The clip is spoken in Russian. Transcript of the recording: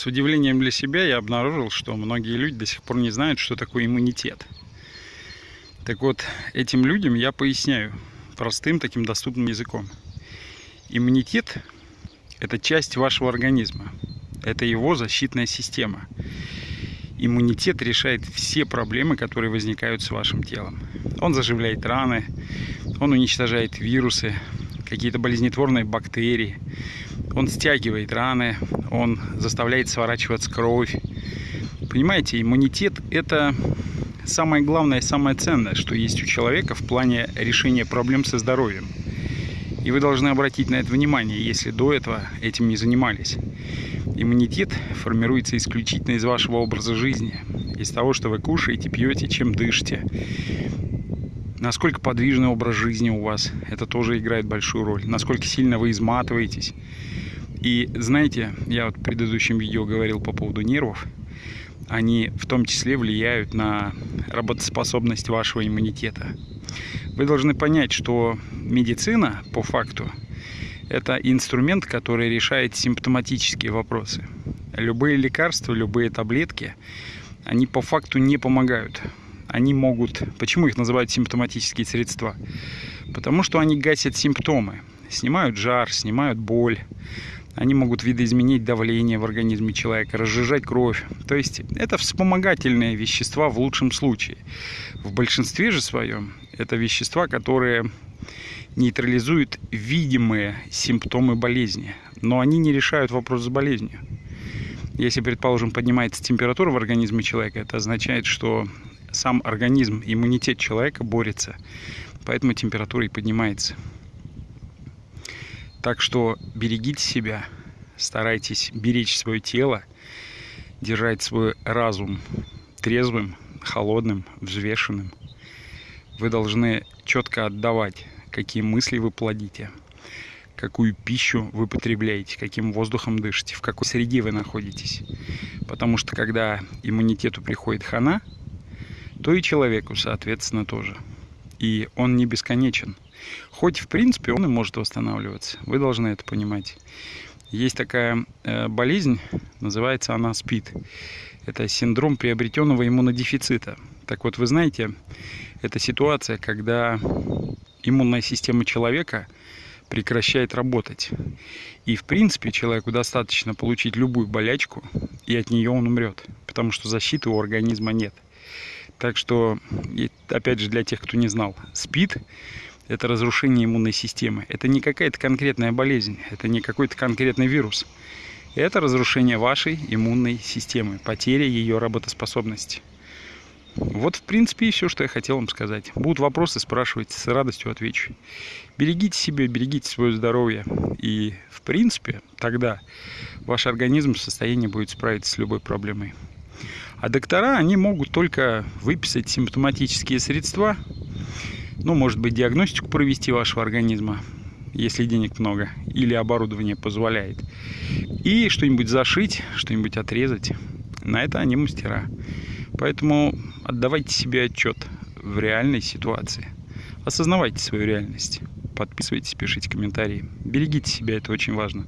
С удивлением для себя я обнаружил, что многие люди до сих пор не знают, что такое иммунитет. Так вот, этим людям я поясняю простым таким доступным языком. Иммунитет – это часть вашего организма. Это его защитная система. Иммунитет решает все проблемы, которые возникают с вашим телом. Он заживляет раны, он уничтожает вирусы, какие-то болезнетворные бактерии, он стягивает раны, он заставляет сворачиваться кровь. Понимаете, иммунитет – это самое главное, самое ценное, что есть у человека в плане решения проблем со здоровьем. И вы должны обратить на это внимание, если до этого этим не занимались. Иммунитет формируется исключительно из вашего образа жизни, из того, что вы кушаете, пьете, чем дышите. Насколько подвижный образ жизни у вас, это тоже играет большую роль. Насколько сильно вы изматываетесь, и знаете, я вот в предыдущем видео говорил по поводу нервов. Они в том числе влияют на работоспособность вашего иммунитета. Вы должны понять, что медицина, по факту, это инструмент, который решает симптоматические вопросы. Любые лекарства, любые таблетки, они по факту не помогают. Они могут... Почему их называют симптоматические средства? Потому что они гасят симптомы. Снимают жар, снимают боль, они могут видоизменить давление в организме человека, разжижать кровь. То есть это вспомогательные вещества в лучшем случае. В большинстве же своем это вещества, которые нейтрализуют видимые симптомы болезни, но они не решают вопрос с болезнью. Если, предположим, поднимается температура в организме человека, это означает, что сам организм, иммунитет человека борется, поэтому температура и поднимается. Так что берегите себя, старайтесь беречь свое тело, держать свой разум трезвым, холодным, взвешенным. Вы должны четко отдавать, какие мысли вы плодите, какую пищу вы потребляете, каким воздухом дышите, в какой среде вы находитесь. Потому что когда иммунитету приходит хана, то и человеку, соответственно, тоже. И он не бесконечен. Хоть, в принципе, он и может восстанавливаться. Вы должны это понимать. Есть такая э, болезнь, называется она СПИД. Это синдром приобретенного иммунодефицита. Так вот, вы знаете, это ситуация, когда иммунная система человека прекращает работать. И, в принципе, человеку достаточно получить любую болячку, и от нее он умрет, потому что защиты у организма нет. Так что, опять же, для тех, кто не знал, СПИД это разрушение иммунной системы. Это не какая-то конкретная болезнь, это не какой-то конкретный вирус. Это разрушение вашей иммунной системы, потеря ее работоспособности. Вот, в принципе, и все, что я хотел вам сказать. Будут вопросы, спрашивайте, с радостью отвечу. Берегите себя, берегите свое здоровье. И, в принципе, тогда ваш организм в состоянии будет справиться с любой проблемой. А доктора, они могут только выписать симптоматические средства, ну, может быть, диагностику провести вашего организма, если денег много, или оборудование позволяет. И что-нибудь зашить, что-нибудь отрезать. На это они мастера. Поэтому отдавайте себе отчет в реальной ситуации. Осознавайте свою реальность. Подписывайтесь, пишите комментарии. Берегите себя, это очень важно.